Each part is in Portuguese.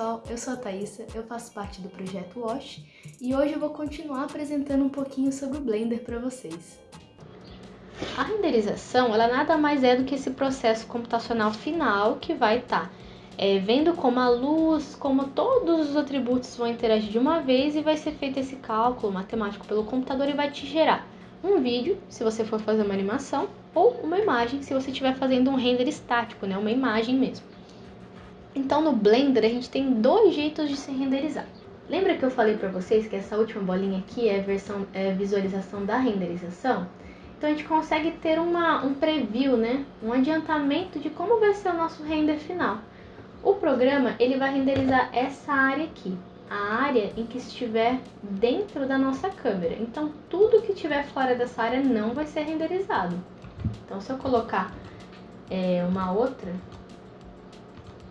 pessoal, eu sou a Thaisa, eu faço parte do projeto Wash e hoje eu vou continuar apresentando um pouquinho sobre o Blender para vocês. A renderização, ela nada mais é do que esse processo computacional final que vai estar tá, é, vendo como a luz, como todos os atributos vão interagir de uma vez e vai ser feito esse cálculo matemático pelo computador e vai te gerar um vídeo, se você for fazer uma animação, ou uma imagem, se você estiver fazendo um render estático, né, uma imagem mesmo. Então no Blender a gente tem dois jeitos de se renderizar. Lembra que eu falei para vocês que essa última bolinha aqui é versão, é visualização da renderização? Então a gente consegue ter uma, um preview, né? um adiantamento de como vai ser o nosso render final. O programa ele vai renderizar essa área aqui, a área em que estiver dentro da nossa câmera. Então tudo que estiver fora dessa área não vai ser renderizado. Então se eu colocar é, uma outra,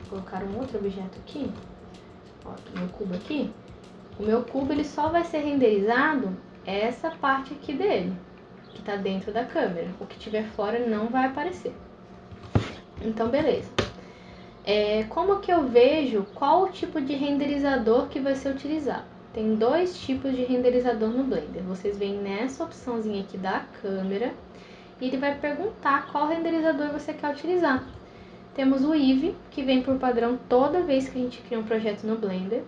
colocar um outro objeto aqui, ó, meu cubo aqui, o meu cubo ele só vai ser renderizado essa parte aqui dele, que está dentro da câmera. O que tiver fora não vai aparecer. Então, beleza. É, como que eu vejo qual o tipo de renderizador que vai ser utilizado? Tem dois tipos de renderizador no Blender. Vocês veem nessa opçãozinha aqui da câmera e ele vai perguntar qual renderizador você quer utilizar. Temos o Eevee, que vem por padrão toda vez que a gente cria um projeto no Blender.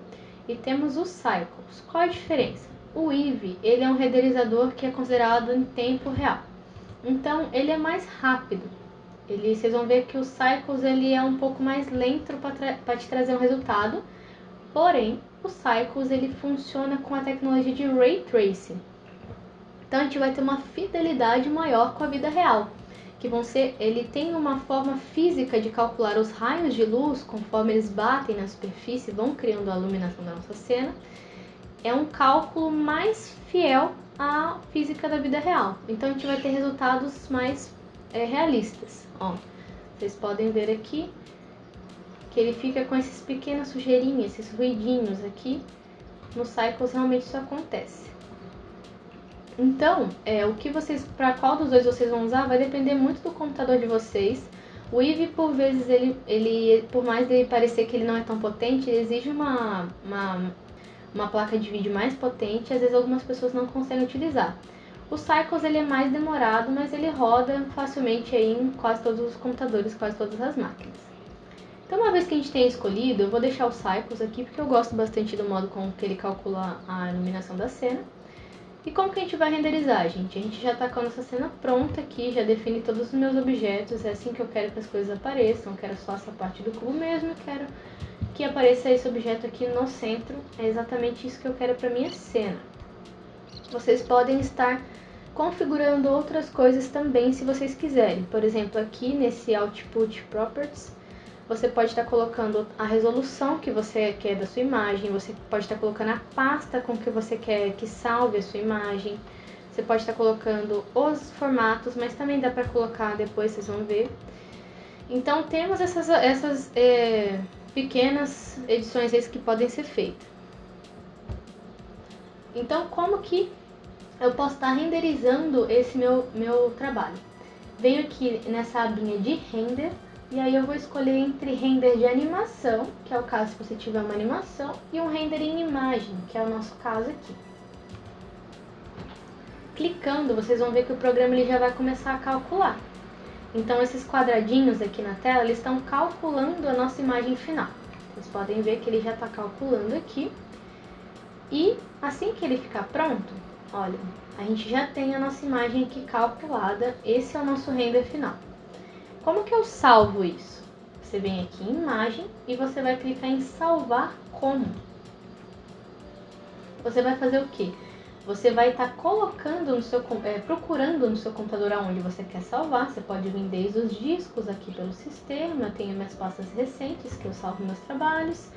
E temos o Cycles. Qual a diferença? O Eevee, ele é um renderizador que é considerado em tempo real. Então, ele é mais rápido. Ele, vocês vão ver que o Cycles ele é um pouco mais lento para te trazer um resultado. Porém, o Cycles ele funciona com a tecnologia de Ray Tracing. Então, a gente vai ter uma fidelidade maior com a vida real que vão ser, ele tem uma forma física de calcular os raios de luz conforme eles batem na superfície, vão criando a iluminação da nossa cena. É um cálculo mais fiel à física da vida real. Então a gente vai ter resultados mais é, realistas. Ó, vocês podem ver aqui que ele fica com esses pequenas sujeirinhas, esses ruidinhos aqui. No Cycles realmente isso acontece. Então, é, o que vocês, para qual dos dois vocês vão usar vai depender muito do computador de vocês. O Eevee, por vezes, ele, ele, por mais ele parecer que ele não é tão potente, ele exige uma, uma, uma placa de vídeo mais potente às vezes algumas pessoas não conseguem utilizar. O Cycles ele é mais demorado, mas ele roda facilmente aí em quase todos os computadores, quase todas as máquinas. Então, uma vez que a gente tenha escolhido, eu vou deixar o Cycles aqui porque eu gosto bastante do modo com que ele calcula a iluminação da cena. E como que a gente vai renderizar, gente? A gente já está com a nossa cena pronta aqui, já defini todos os meus objetos, é assim que eu quero que as coisas apareçam, eu quero só essa parte do cubo mesmo, eu quero que apareça esse objeto aqui no centro, é exatamente isso que eu quero para minha cena. Vocês podem estar configurando outras coisas também se vocês quiserem, por exemplo, aqui nesse Output Properties, você pode estar colocando a resolução que você quer da sua imagem, você pode estar colocando a pasta com que você quer que salve a sua imagem, você pode estar colocando os formatos, mas também dá para colocar depois, vocês vão ver. Então temos essas, essas é, pequenas edições que podem ser feitas. Então como que eu posso estar renderizando esse meu, meu trabalho? Venho aqui nessa abinha de render, e aí eu vou escolher entre render de animação, que é o caso se você tiver uma animação, e um render em imagem, que é o nosso caso aqui. Clicando, vocês vão ver que o programa ele já vai começar a calcular. Então esses quadradinhos aqui na tela, eles estão calculando a nossa imagem final. Vocês podem ver que ele já está calculando aqui. E assim que ele ficar pronto, olha, a gente já tem a nossa imagem aqui calculada. Esse é o nosso render final. Como que eu salvo isso? Você vem aqui em imagem e você vai clicar em salvar como. Você vai fazer o quê? Você vai estar tá colocando no seu, é, procurando no seu computador aonde você quer salvar. Você pode vir desde os discos aqui pelo sistema. Eu tenho minhas pastas recentes que eu salvo meus trabalhos.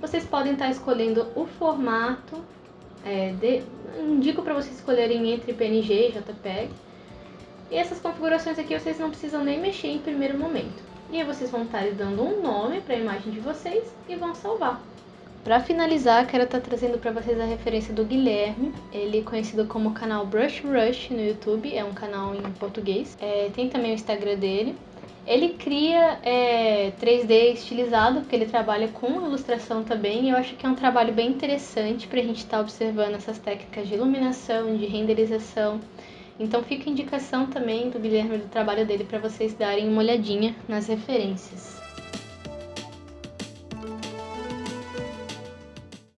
Vocês podem estar tá escolhendo o formato. É, de, indico para vocês escolherem entre PNG e JPEG. E essas configurações aqui vocês não precisam nem mexer em primeiro momento. E aí vocês vão estar dando um nome para a imagem de vocês e vão salvar. Para finalizar, quero estar trazendo para vocês a referência do Guilherme. Ele é conhecido como canal Brush Rush no YouTube, é um canal em português. É, tem também o Instagram dele. Ele cria é, 3D estilizado, porque ele trabalha com ilustração também, e eu acho que é um trabalho bem interessante para a gente estar tá observando essas técnicas de iluminação, de renderização. Então fica a indicação também do Guilherme do trabalho dele para vocês darem uma olhadinha nas referências.